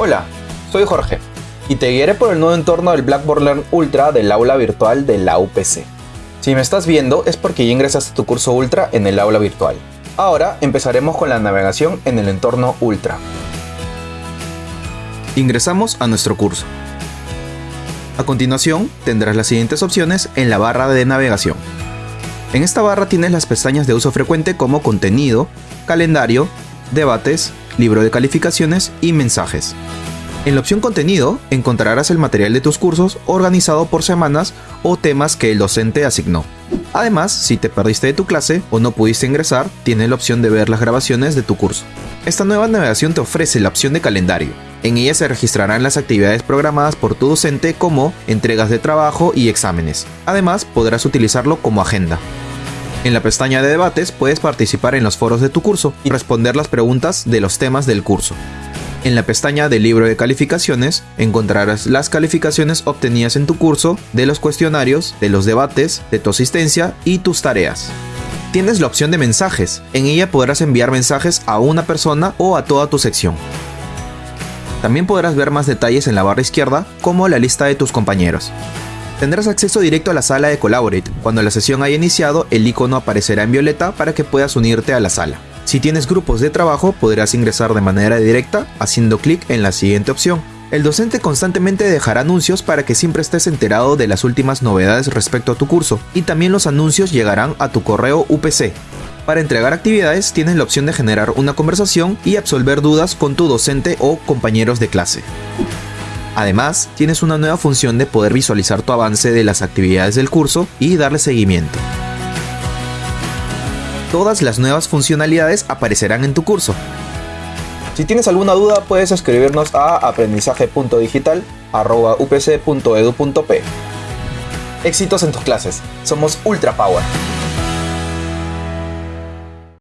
Hola, soy Jorge y te guiaré por el nuevo entorno del Blackboard Learn Ultra del aula virtual de la UPC. Si me estás viendo es porque ya ingresaste a tu curso Ultra en el aula virtual. Ahora empezaremos con la navegación en el entorno Ultra. Ingresamos a nuestro curso. A continuación tendrás las siguientes opciones en la barra de navegación. En esta barra tienes las pestañas de uso frecuente como contenido, calendario, debates, libro de calificaciones y mensajes. En la opción contenido encontrarás el material de tus cursos organizado por semanas o temas que el docente asignó. Además, si te perdiste de tu clase o no pudiste ingresar, tienes la opción de ver las grabaciones de tu curso. Esta nueva navegación te ofrece la opción de calendario. En ella se registrarán las actividades programadas por tu docente como entregas de trabajo y exámenes. Además, podrás utilizarlo como agenda. En la pestaña de debates puedes participar en los foros de tu curso y responder las preguntas de los temas del curso. En la pestaña de libro de calificaciones encontrarás las calificaciones obtenidas en tu curso, de los cuestionarios, de los debates, de tu asistencia y tus tareas. Tienes la opción de mensajes, en ella podrás enviar mensajes a una persona o a toda tu sección. También podrás ver más detalles en la barra izquierda, como la lista de tus compañeros. Tendrás acceso directo a la sala de Collaborate. Cuando la sesión haya iniciado, el icono aparecerá en violeta para que puedas unirte a la sala. Si tienes grupos de trabajo, podrás ingresar de manera directa haciendo clic en la siguiente opción. El docente constantemente dejará anuncios para que siempre estés enterado de las últimas novedades respecto a tu curso, y también los anuncios llegarán a tu correo UPC. Para entregar actividades tienes la opción de generar una conversación y absolver dudas con tu docente o compañeros de clase. Además, tienes una nueva función de poder visualizar tu avance de las actividades del curso y darle seguimiento. Todas las nuevas funcionalidades aparecerán en tu curso. Si tienes alguna duda puedes escribirnos a aprendizaje.digital.upc.edu.p. Éxitos en tus clases. Somos Ultra Power.